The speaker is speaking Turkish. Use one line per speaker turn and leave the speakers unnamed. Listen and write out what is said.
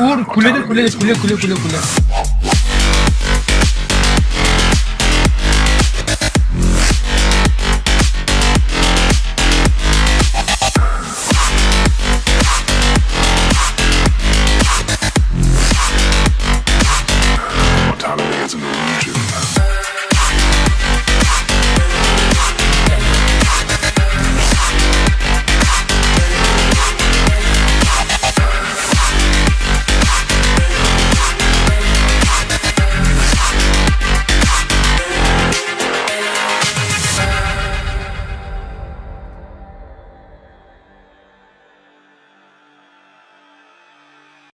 Uğur kulede kulede kule kule kule kule.